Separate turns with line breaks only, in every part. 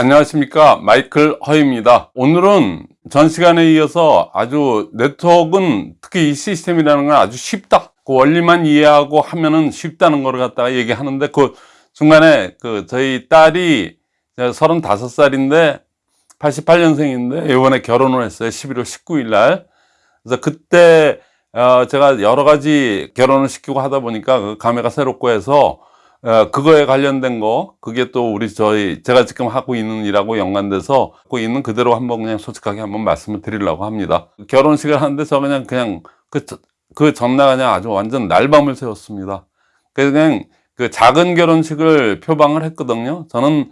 안녕하십니까. 마이클 허입니다. 오늘은 전 시간에 이어서 아주 네트워크는 특히 이 시스템이라는 건 아주 쉽다. 그 원리만 이해하고 하면은 쉽다는 걸 갖다가 얘기하는데 그 중간에 그 저희 딸이 35살인데 88년생인데 이번에 결혼을 했어요. 11월 19일 날. 그래서 그때 어 제가 여러 가지 결혼을 시키고 하다 보니까 그 감회가 새롭고 해서 어, 그거에 관련된 거 그게 또 우리 저희 제가 지금 하고 있는 일하고 연관돼서 하고 있는 그대로 한번 그냥 솔직하게 한번 말씀을 드리려고 합니다. 결혼식을 하는데 저 그냥 그냥 그, 그 전날 그냥 아주 완전 날밤을 새웠습니다. 그래서 그냥 그 작은 결혼식을 표방을 했거든요. 저는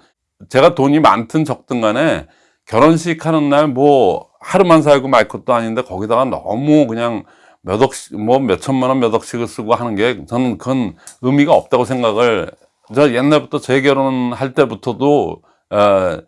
제가 돈이 많든 적든 간에 결혼식 하는 날 뭐 하루만 살고 말 것도 아닌데 거기다가 너무 그냥 몇 억씩 뭐 몇 천만 원 몇 억씩을 쓰고 하는 게 저는 그건 의미가 없다고 생각을 저 옛날부터 재결혼할 때부터도 어,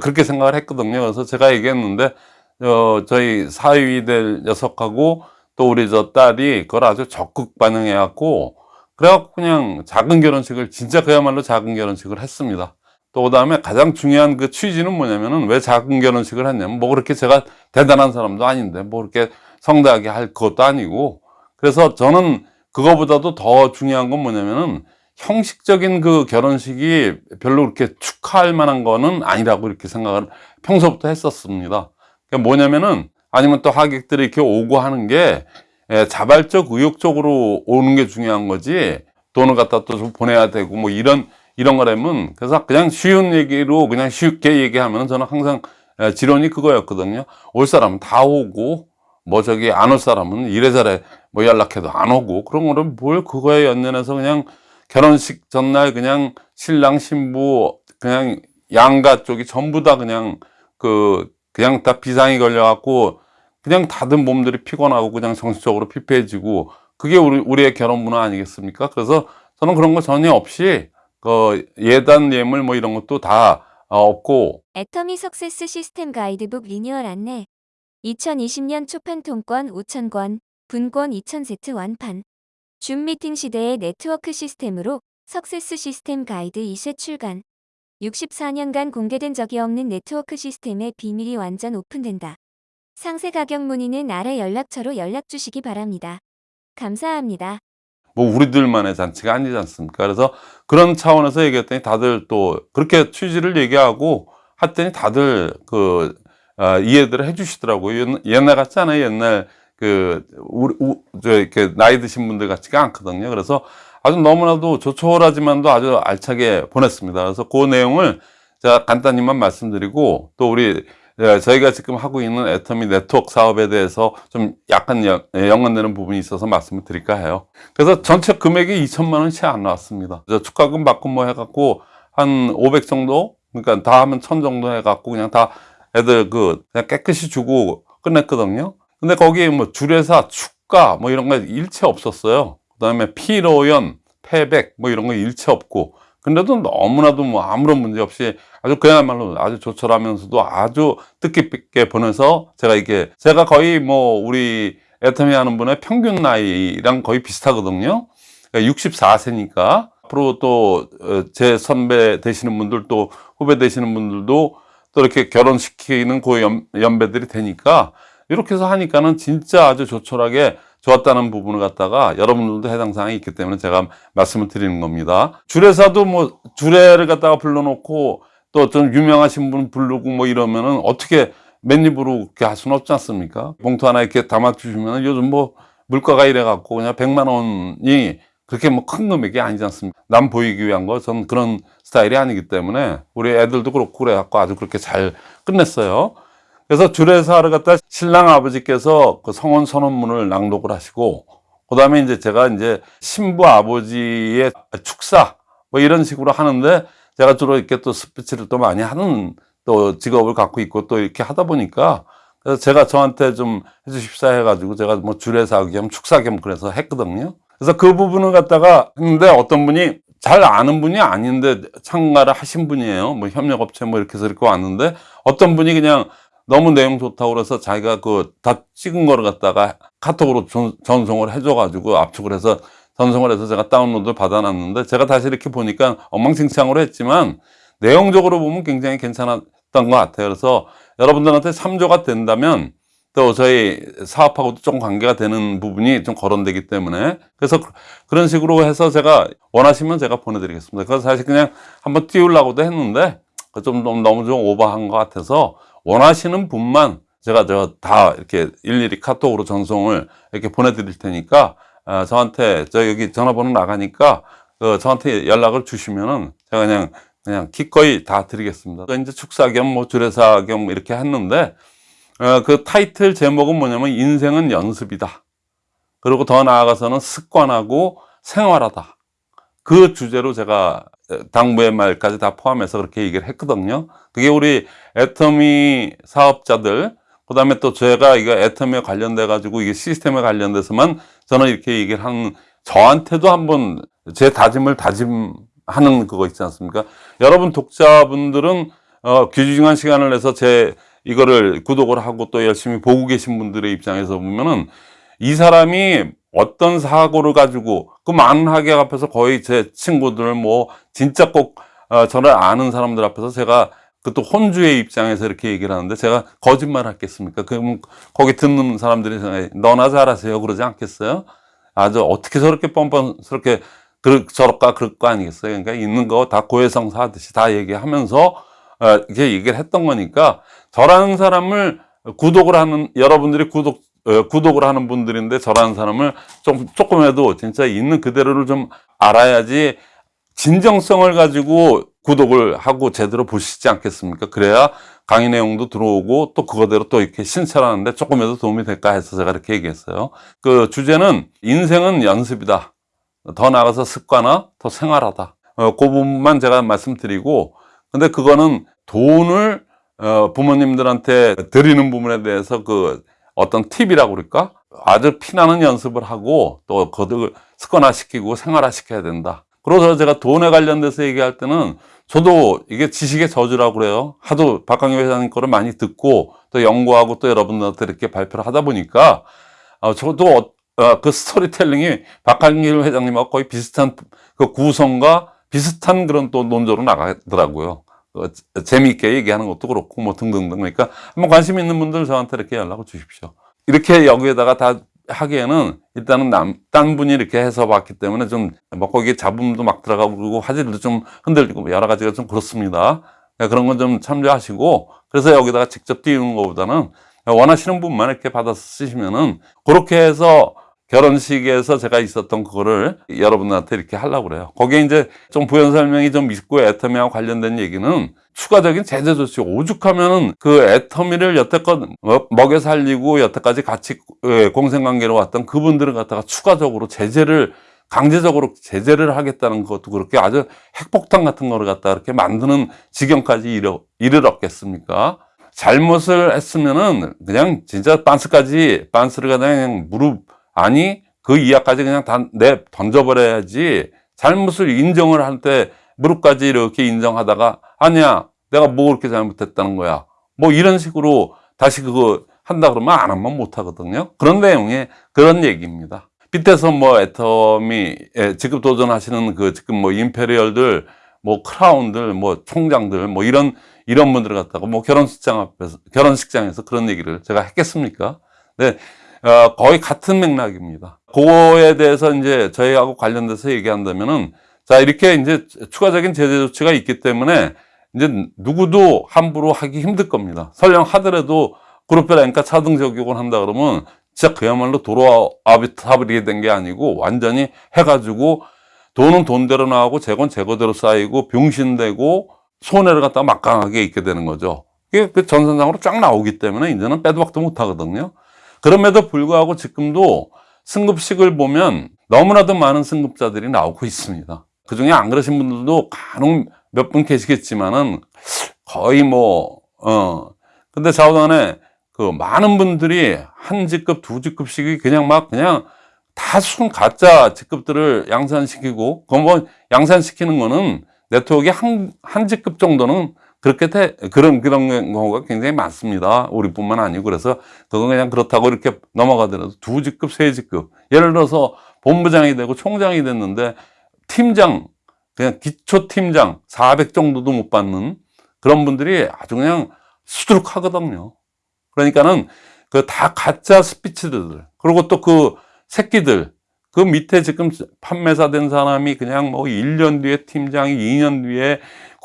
그렇게 생각을 했거든요. 그래서 제가 얘기했는데 어, 저희 사위 될 녀석하고 또 우리 저 딸이 그걸 아주 적극 반응해 갖고 그래갖고 그냥 작은 결혼식을 진짜 그야말로 작은 결혼식을 했습니다. 또 그 다음에 가장 중요한 그 취지는 뭐냐면은 왜 작은 결혼식을 했냐면 뭐 그렇게 제가 대단한 사람도 아닌데 뭐 그렇게 성대하게 할 것도 아니고. 그래서 저는 그거보다도 더 중요한 건 뭐냐면은 형식적인 그 결혼식이 별로 그렇게 축하할 만한 거는 아니라고 이렇게 생각을 평소부터 했었습니다. 그러니까 뭐냐면은 아니면 또 하객들이 이렇게 오고 하는 게 예, 자발적 의욕적으로 오는 게 중요한 거지. 돈을 갖다 또 좀 보내야 되고 뭐 이런 이런 거라면 그래서 그냥 쉬운 얘기로 그냥 쉽게 얘기하면 저는 항상 예, 지론이 그거였거든요. 올 사람은 다 오고 뭐 저기 안 올 사람은 이래저래 뭐 연락해도 안 오고 그런 거를 뭘 그거에 연연해서 그냥 결혼식 전날 그냥 신랑 신부 그냥 양가 쪽이 전부 다 그냥 그 그냥 다 비상이 걸려 갖고 그냥 다들 몸들이 피곤하고 그냥 정신적으로 피폐해지고 그게 우리 우리의 결혼 문화 아니겠습니까? 그래서 저는 그런 거 전혀 없이 그 예단 예물 뭐 이런 것도 다 어, 없고
애터미 success 시스템 가이드북 리뉴얼 안내 2020년 초판 통권 5,000권, 분권 2,000세트 완판 줌 미팅 시대의 네트워크 시스템으로 success 시스템 가이드 2쇄 출간 64년간 공개된 적이 없는 네트워크 시스템의 비밀이 완전 오픈된다. 상세 가격 문의는 아래 연락처로 연락 주시기 바랍니다. 감사합니다.
뭐 우리들만의 잔치가 아니지 않습니까 그래서 그런 차원에서 얘기했더니 다들 또 그렇게 취지를 얘기하고 했더니 다들 그 어, 이해들을 해주시더라고요. 옛날 같지 않아요. 옛날 그 우리 우, 저 이렇게 나이 드신 분들 같지가 않거든요. 그래서 아주 너무나도 조촐하지만도 아주 알차게 보냈습니다. 그래서 그 내용을 제가 간단히만 말씀드리고 또 우리 예, 저희가 지금 하고 있는 애터미 네트워크 사업에 대해서 좀 약간 예, 연관되는 부분이 있어서 말씀을 드릴까 해요. 그래서 전체 금액이 2천만 원이 채 안 나왔습니다. 축가금 받고 뭐 해갖고 한 500 정도? 그러니까 다 하면 1000 정도 해갖고 그냥 다 애들 그 그냥 깨끗이 주고 끝냈거든요. 근데 거기에 뭐 주례사 축가 뭐 이런 거 일체 없었어요. 그 다음에 피로연 패백 뭐 이런 거 일체 없고. 근데도 너무나도 뭐 아무런 문제 없이 아주 그야말로 아주 조촐하면서도 아주 뜻깊게 보내서 제가 이게 제가 거의 뭐 우리 애터미 하는 분의 평균 나이랑 거의 비슷하거든요. 64세니까 그러니까. 앞으로 또 제 선배 되시는 분들 또 후배 되시는 분들도 또 이렇게 결혼시키는 그 연, 연배들이 되니까 이렇게 해서 하니까는 진짜 아주 조촐하게 좋았다는 부분을 갖다가 여러분들도 해당 사항이 있기 때문에 제가 말씀을 드리는 겁니다. 주례사도 뭐 주례를 갖다가 불러놓고 또좀 유명하신 분 부르고 뭐 이러면은 어떻게 맨입으로 그렇게 할 수는 없지 않습니까? 봉투 하나 이렇게 담아주시면 요즘 뭐 물가가 이래 갖고 그냥 100만 원이 그렇게 뭐 큰 금액이 아니지 않습니까? 남 보이기 위한 거, 전 그런 스타일이 아니기 때문에 우리 애들도 그렇고 그래갖고 아주 그렇게 잘 끝냈어요. 그래서 주례사를 갖다 신랑 아버지께서 그 성혼 선언문을 낭독을 하시고, 그 다음에 이제 제가 이제 신부 아버지의 축사, 뭐 이런 식으로 하는데, 제가 주로 이렇게 또 스피치를 또 많이 하는 또 직업을 갖고 있고 또 이렇게 하다 보니까, 그래서 제가 저한테 좀 해주십사 해가지고 제가 뭐 주례사 겸 축사 겸 그래서 했거든요. 그래서 그 부분을 갖다가 했는데 어떤 분이 잘 아는 분이 아닌데 참가를 하신 분이에요. 뭐 협력업체 뭐 이렇게 해서 이렇게 왔는데 어떤 분이 그냥 너무 내용 좋다고 그래서 자기가 그 다 찍은 거를 갖다가 카톡으로 전, 전송을 해줘 가지고 압축을 해서 전송을 해서 제가 다운로드 받아놨는데 제가 다시 이렇게 보니까 엉망진창으로 했지만 내용적으로 보면 굉장히 괜찮았던 것 같아요. 그래서 여러분들한테 참조가 된다면 또 저희 사업하고도 좀 관계가 되는 부분이 좀 거론되기 때문에 그래서 그- 그런 식으로 해서 제가 원하시면 제가 보내드리겠습니다. 그래서 사실 그냥 한번 띄우려고도 했는데 그좀 너무 너무 좀 오버한 것 같아서 원하시는 분만 제가 저 다 이렇게 일일이 카톡으로 전송을 이렇게 보내드릴 테니까 아, 저한테 저 여기 전화번호 나가니까 그 저한테 연락을 주시면은 제가 그냥 그냥 기꺼이 다 드리겠습니다. 그 이제 축사 겸 뭐 주례사 겸 이렇게 했는데 어, 그 타이틀 제목은 뭐냐면 인생은 연습이다. 그리고 더 나아가서는 습관하고 생활하다. 그 주제로 제가 당부의 말까지 다 포함해서 그렇게 얘기를 했거든요. 그게 우리 애터미 사업자들, 그 다음에 또 제가 이거 애터미에 관련돼 가지고 이게 시스템에 관련돼서만 저는 이렇게 얘기를 한, 저한테도 한번 제 다짐을 다짐하는 그거 있지 않습니까? 여러분 독자분들은 어, 귀중한 시간을 내서 제 이거를 구독을 하고 또 열심히 보고 계신 분들의 입장에서 보면은 이 사람이 어떤 사고를 가지고 그 많은 학약 앞에서 거의 제 친구들 뭐 진짜 꼭 어, 저를 아는 사람들 앞에서 제가 그 또 혼주의 입장에서 이렇게 얘기를 하는데 제가 거짓말 하겠습니까? 그럼 거기 듣는 사람들이 너나 잘하세요 그러지 않겠어요? 아주 어떻게 저렇게 뻔뻔스럽게 그럴 저럴까 그럴 거 아니겠어요? 그러니까 있는 거 다 고해성사 하듯이 다 얘기하면서 어, 이렇게 얘기를 했던 거니까 저라는 사람을 구독을 하는 여러분들이 구독 어, 구독을 하는 분들인데 저라는 사람을 좀 조금이라도 진짜 있는 그대로를 좀 알아야지 진정성을 가지고 구독을 하고 제대로 보시지 않겠습니까? 그래야 강의 내용도 들어오고 또 그거대로 또 이렇게 신설하는데 조금이라도 도움이 될까 해서 제가 이렇게 얘기했어요. 그 주제는 인생은 연습이다. 더 나아가서 습관화, 더 생활하다. 어, 그 부분만 제가 말씀드리고 근데 그거는 돈을 어, 부모님들한테 드리는 부분에 대해서 그 어떤 팁이라고 그럴까? 아주 피나는 연습을 하고 또 그걸 습관화시키고 생활화시켜야 된다. 그래서 제가 돈에 관련돼서 얘기할 때는 저도 이게 지식의 저주라고 그래요. 하도 박강희 회장님 거를 많이 듣고 또 연구하고 또 여러분들한테 이렇게 발표를 하다 보니까 어, 저도 어, 어, 그 스토리텔링이 박한길 회장님하고 거의 비슷한 그 구성과 비슷한 그런 또 논조로 나가더라고요. 어, 재미있게 얘기하는 것도 그렇고 뭐 등등등 그러니까 한번 관심 있는 분들 저한테 이렇게 연락을 주십시오. 이렇게 여기에다가 다 하기에는 일단은 남, 딴 분이 이렇게 해서 봤기 때문에 좀, 뭐, 거기에 잡음도 막 들어가고, 그리고 화질도 좀 흔들리고, 여러 가지가 좀 그렇습니다. 네, 그런 건 좀 참조하시고, 그래서 여기다가 직접 띄우는 것보다는 원하시는 분만 이렇게 받아서 쓰시면은, 그렇게 해서 결혼식에서 제가 있었던 그거를 여러분한테 이렇게 하려고 그래요. 거기에 이제 좀 부연 설명이 좀 있고 애터미와 관련된 얘기는 추가적인 제재 조치 오죽하면 은 그 애터미를 여태껏 먹- 먹여 살리고 여태까지 같이 예, 공생관계로 왔던 그분들을 갖다가 추가적으로 제재를 강제적으로 제재를 하겠다는 것도 그렇게 아주 핵폭탄 같은 거를 갖다 이렇게 만드는 지경까지 이르, 이르렀겠습니까? 잘못을 했으면은 그냥 진짜 빤스까지 빤스를 갖다 그냥 무릎 아니 그 이하까지 그냥 다내 던져버려야지. 잘못을 인정을 할 때 무릎까지 이렇게 인정하다가 아니야 내가 뭐 그렇게 잘못했다는 거야. 뭐 이런 식으로 다시 그거 한다 그러면 안 하면 못 하거든요. 그런 내용의 그런 얘기입니다. 밑에서 뭐 애터미 예, 지금 도전하시는 그 지금 뭐 임페리얼들 뭐 크라운들 뭐 총장들 뭐 이런 이런 분들을 갖다가 뭐 결혼식장 앞에서 결혼식장에서 그런 얘기를 제가 했겠습니까? 네, 어, 거의 같은 맥락입니다. 그거에 대해서 이제 저희하고 관련돼서 얘기한다면은 자 이렇게 이제 추가적인 제재 조치가 있기 때문에 이제 누구도 함부로 하기 힘들 겁니다. 설령 하더라도 그룹별 앵가 차등 적용을 한다 그러면 진짜 그야말로 도로 아비타블이 된 게 아니고 완전히 해가지고 돈은 돈대로 나오고 재건 재고대로 쌓이고 병신되고 손해를 갖다가 막강하게 있게 되는 거죠. 이게 그 전선상으로 쫙 나오기 때문에 이제는 빼도 박도 못 하거든요. 그럼에도 불구하고 지금도 승급식을 보면 너무나도 많은 승급자들이 나오고 있습니다. 그 중에 안 그러신 분들도 간혹 몇 분 계시겠지만은 거의 뭐, 어. 근데 좌우간에 그 많은 분들이 한 직급, 두 직급씩이 그냥 막 그냥 다 순 가짜 직급들을 양산시키고, 그거 뭐 양산시키는 거는 네트워크의 한, 한 직급 정도는 그렇게 돼, 그런, 그런 경우가 굉장히 많습니다. 우리뿐만 아니고. 그래서 그건 그냥 그렇다고 이렇게 넘어가더라도 두 직급, 세 직급. 예를 들어서 본부장이 되고 총장이 됐는데 팀장, 그냥 기초 팀장 400 정도도 못 받는 그런 분들이 아주 그냥 수두룩하거든요. 그러니까는 그 다 가짜 스피치들 그리고 또 그 새끼들 그 밑에 지금 판매사 된 사람이 그냥 뭐 1년 뒤에 팀장이 2년 뒤에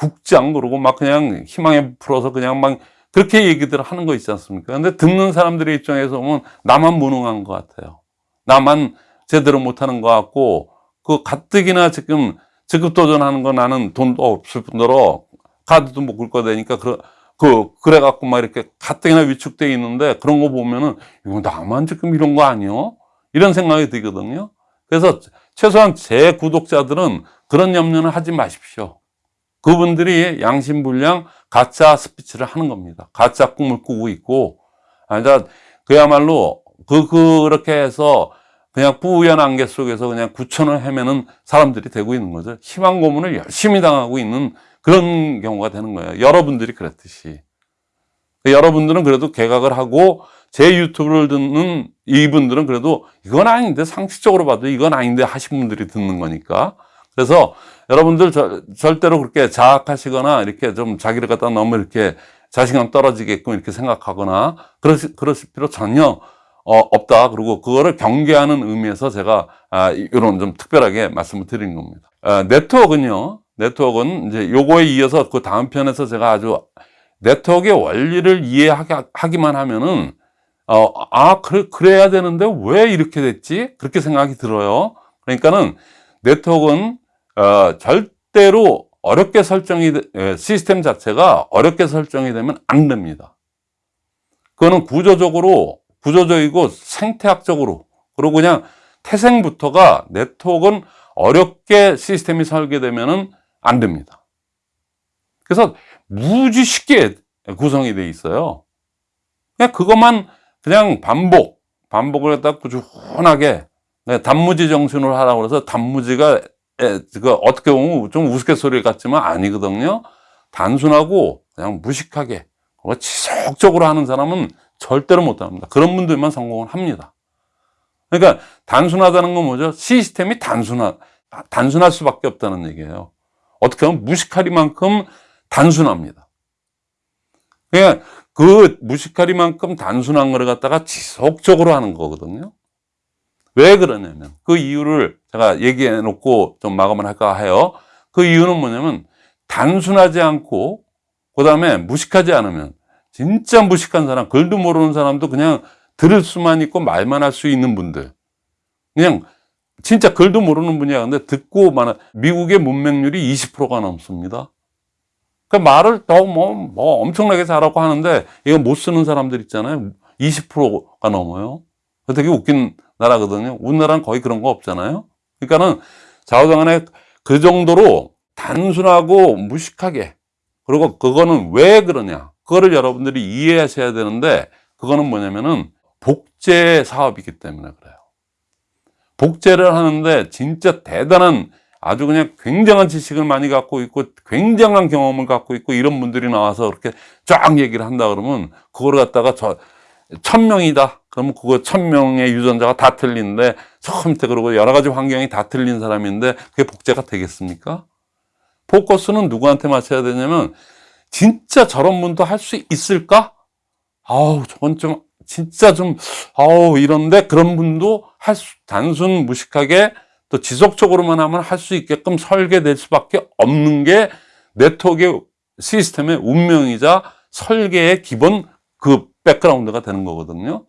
국장 그러고 막 그냥 희망에 풀어서 그냥 막 그렇게 얘기들을 하는 거 있지 않습니까? 근데 듣는 사람들의 입장에서 보면 나만 무능한 것 같아요. 나만 제대로 못하는 것 같고 그 가뜩이나 지금 직급 도전하는 거 나는 돈도 없을 뿐더러 카드도 못 긁고 되니까 그, 그 그래갖고 막 이렇게 가뜩이나 위축돼 있는데 그런 거 보면은 이거 나만 지금 이런 거 아니요? 이런 생각이 들거든요. 그래서 최소한 제 구독자들은 그런 염려는 하지 마십시오. 그분들이 양심불량 가짜 스피치를 하는 겁니다. 가짜 꿈을 꾸고 있고, 아, 자, 그야말로 그, 그렇게 해서 그냥 뿌연 안개 속에서 그냥 구천을 헤매는 사람들이 되고 있는 거죠. 희망 고문을 열심히 당하고 있는 그런 경우가 되는 거예요. 여러분들이 그랬듯이. 여러분들은 그래도 개각을 하고 제 유튜브를 듣는 이분들은 그래도 이건 아닌데 상식적으로 봐도 이건 아닌데 하신 분들이 듣는 거니까. 그래서 여러분들 저- 절대로 그렇게 자학하시거나 이렇게 좀 자기를 갖다 너무 이렇게 자신감 떨어지게끔 이렇게 생각하거나 그러실, 그러실 필요 전혀 어, 없다. 그리고 그거를 경계하는 의미에서 제가 아, 이런 좀 특별하게 말씀을 드리는 겁니다. 아, 네트워크는요. 네트워크는 이제 요거에 이어서 그 다음 편에서 제가 아주 네트워크의 원리를 이해하기만 하면은 어, 아, 그래, 그래야 되는데 왜 이렇게 됐지? 그렇게 생각이 들어요. 그러니까는 네트워크는 어, 절대로 어렵게 설정이, 되- 예, 시스템 자체가 어렵게 설정이 되면 안 됩니다. 그거는 구조적으로, 구조적이고 생태학적으로, 그리고 그냥 태생부터가 네트워크는 어렵게 시스템이 설계되면은 안 됩니다. 그래서 무지 쉽게 구성이 돼 있어요. 그냥 그것만 그냥 반복, 반복을 갖다 꾸준하게 네, 단무지 정신으로 하라고 해서 단무지가 에, 그 어떻게 보면 좀 우스갯소리 같지만 아니거든요. 단순하고 그냥 무식하게 지속적으로 하는 사람은 절대로 못합니다. 그런 분들만 성공을 합니다. 그러니까 단순하다는 건 뭐죠? 시스템이 단순하, 단순할 수밖에 없다는 얘기예요. 어떻게 보면 무식하리만큼 단순합니다. 그냥 그 무식하리만큼 단순한 거를 갖다가 지속적으로 하는 거거든요. 왜 그러냐면 그 이유를 제가 얘기해 놓고 좀 마감을 할까 해요. 그 이유는 뭐냐면 단순하지 않고 그 다음에 무식하지 않으면 진짜 무식한 사람, 글도 모르는 사람도 그냥 들을 수만 있고 말만 할 수 있는 분들. 그냥 진짜 글도 모르는 분이야. 근데 듣고만 미국의 문맹률이 20%가 넘습니다. 그 말을 더 뭐, 뭐 엄청나게 잘하고 하는데 이거 못 쓰는 사람들 있잖아요. 20%가 넘어요. 되게 웃긴 나라거든요. 우리나라는 거의 그런 거 없잖아요. 그러니까는 좌우당간에 그 정도로 단순하고 무식하게 그리고 그거는 왜 그러냐. 그거를 여러분들이 이해하셔야 되는데 그거는 뭐냐면은 복제 사업이기 때문에 그래요. 복제를 하는데 진짜 대단한 아주 그냥 굉장한 지식을 많이 갖고 있고 굉장한 경험을 갖고 있고 이런 분들이 나와서 그렇게 쫙 얘기를 한다 그러면 그걸 갖다가 저 천명이다 그러면 그거 천명의 유전자가 다 틀린데 처음부터 그러고 여러 가지 환경이 다 틀린 사람인데 그게 복제가 되겠습니까? 포커스는 누구한테 맞춰야 되냐면 진짜 저런 분도 할 수 있을까? 아우 저건 좀 진짜 좀 아우 이런데 그런 분도 할 수, 단순 무식하게 또 지속적으로만 하면 할 수 있게끔 설계될 수밖에 없는 게 네트워크의 시스템의 운명이자 설계의 기본 그 백그라운드가 되는 거거든요.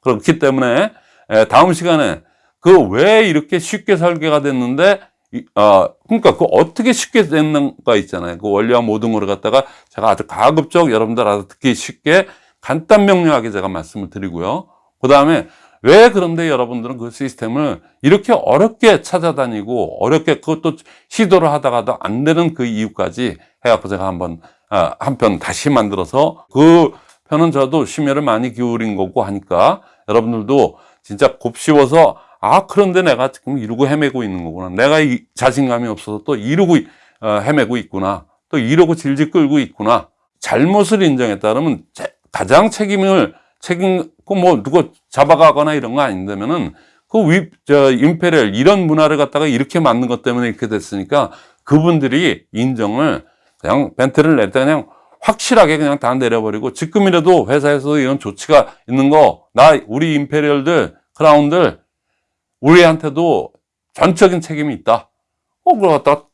그렇기 때문에 에, 다음 시간에 그 왜 이렇게 쉽게 설계가 됐는데 이- 어, 그러니까 그 어떻게 쉽게 됐는가 있잖아요. 그 원리와 모든 거를 갖다가 제가 아주 가급적 여러분들 알아 듣기 쉽게 간단 명료하게 제가 말씀을 드리고요. 그 다음에 왜 그런데 여러분들은 그 시스템을 이렇게 어렵게 찾아다니고 어렵게 그것도 시도를 하다가도 안 되는 그 이유까지 해갖고 제가 한번 아, 한편 다시 만들어서 그 편은 저도 심혈을 많이 기울인 거고 하니까 여러분들도 진짜 곱씹어서 아 그런데 내가 지금 이러고 헤매고 있는 거구나. 내가 이 자신감이 없어서 또 이러고 어, 헤매고 있구나. 또 이러고 질질 끌고 있구나. 잘못을 그러면 제- 가장 책임을 책임 그뭐 누구 잡아가거나 이런 거 아닌다면은 그 위, 저, 임페리얼 이런 문화를 갖다가 이렇게 만든 것 때문에 이렇게 됐으니까 그분들이 인정을 그냥 벤트를 낼 때 그냥 확실하게 그냥 다 내려버리고 지금이라도 회사에서 이런 조치가 있는 거 나 우리 임페리얼들 크라운들 우리한테도 전적인 책임이 있다. 어 그걸 갖다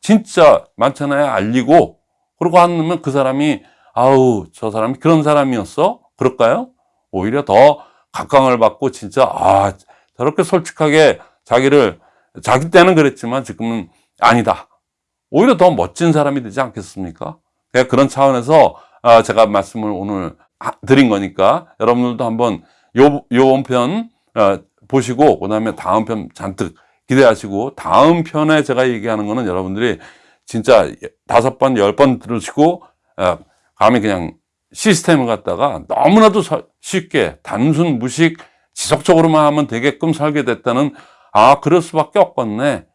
진짜 많잖아요 알리고 그러고 하면 그 사람이 아우 저 사람이 그런 사람이었어 그럴까요? 오히려 더 각광을 받고 진짜 아 저렇게 솔직하게 자기를 자기 때는 그랬지만 지금은 아니다. 오히려 더 멋진 사람이 되지 않겠습니까? 그냥 그런 차원에서 아, 제가 말씀을 오늘 하- 드린 거니까 여러분들도 한번 요, 요번 편 어, 보시고 그 다음에 다음 편 잔뜩 기대하시고 다음 편에 제가 얘기하는 거는 여러분들이 진짜 다섯 번, 열 번 들으시고 어, 감히 그냥 시스템을 갖다가 너무나도 서- 쉽게 단순 무식 지속적으로만 하면 되게끔 설계됐다는 아 그럴 수밖에 없겠네.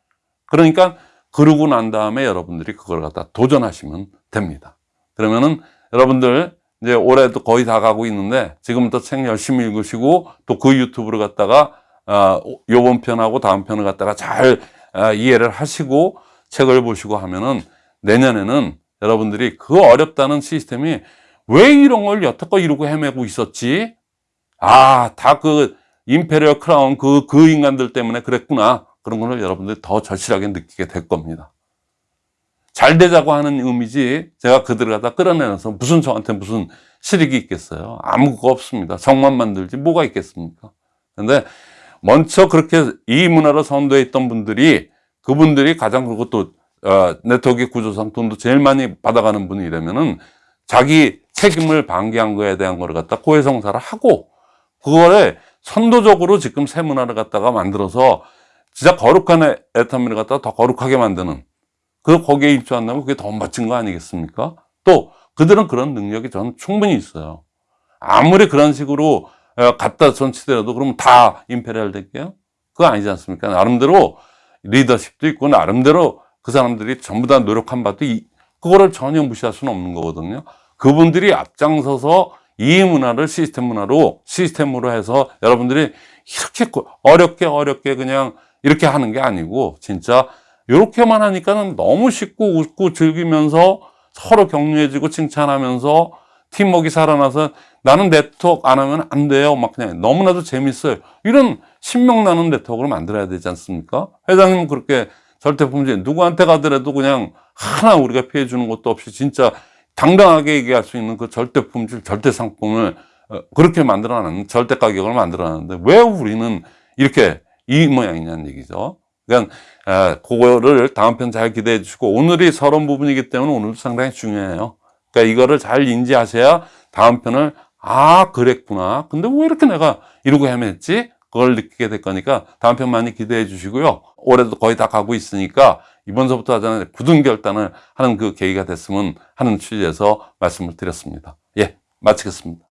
그러니까 그러고 난 다음에 여러분들이 그걸 갖다 도전하시면 됩니다 그러면은 여러분들 이제 올해도 거의 다 가고 있는데 지금부터 책 열심히 읽으시고 또 그 유튜브를 갖다가 아, 요번 편하고 다음 편을 갖다가 잘 아, 이해를 하시고 책을 보시고 하면은 내년에는 여러분들이 그 어렵다는 시스템이 왜 이런 걸 여태껏 이러고 헤매고 있었지? 아, 다 그 Imperial Crown 그, 그 인간들 때문에 그랬구나. 그런 거를 여러분들이 더 절실하게 느끼게 될 겁니다. 잘 되자고 하는 의미지 제가 그들을 갖다 끌어내서 무슨 저한테 무슨 실익이 있겠어요. 아무거 없습니다. 적만 만들지 뭐가 있겠습니까? 근데 먼저 그렇게 이 문화를 선도했던 분들이 그분들이 가장 그것도 어, 네트워크 구조상 돈도 제일 많이 받아가는 분이라면은 자기 책임을 방기한 거에 대한 거를 갖다 고해성사를 하고 그거를 선도적으로 지금 새 문화를 갖다가 만들어서 진짜 거룩한 애- 애터미를 갖다가 더 거룩하게 만드는 그 거기에 입주한다면 그게 더 멋진 거 아니겠습니까? 또 그들은 그런 능력이 저는 충분히 있어요. 아무리 그런 식으로 어, 갖다 전치더라도 그러면 다 Imperial 될게요? 그거 아니지 않습니까? 나름대로 리더십도 있고 나름대로 그 사람들이 전부 다 노력한 바도 이, 그거를 전혀 무시할 수는 없는 거거든요. 그분들이 앞장서서 이 문화를 시스템 문화로 시스템으로 해서 여러분들이 이렇게 고- 어렵게 어렵게 그냥 이렇게 하는 게 아니고 진짜 이렇게만 하니까는 너무 쉽고 웃고 즐기면서 서로 격려해주고 칭찬하면서 팀워크가 살아나서 나는 네트워크 안 하면 안 돼요. 막 그냥 너무나도 재밌어요. 이런 신명나는 네트워크를 만들어야 되지 않습니까? 회장님은 그렇게 절대 품질 누구한테 가더라도 그냥 하나 우리가 피해 주는 것도 없이 진짜 당당하게 얘기할 수 있는 그 절대 품질, 절대 상품을 어, 그렇게 만들어놨는 절대 가격을 만들어놨는데 왜 우리는 이렇게 이 모양이냐는 얘기죠. 그러니까 아, 그거를 다음 편 잘 기대해 주시고 오늘이 서론 부분이기 때문에 오늘도 상당히 중요해요. 그러니까 이거를 잘 인지하셔야 다음 편을 아 그랬구나. 근데 왜 이렇게 내가 이러고 헤맸지? 그걸 느끼게 될 거니까 다음 편 많이 기대해 주시고요. 올해도 거의 다 가고 있으니까 이번서부터 하자는 굳은 결단을 하는 그 계기가 됐으면 하는 취지에서 말씀을 드렸습니다. 예, 마치겠습니다.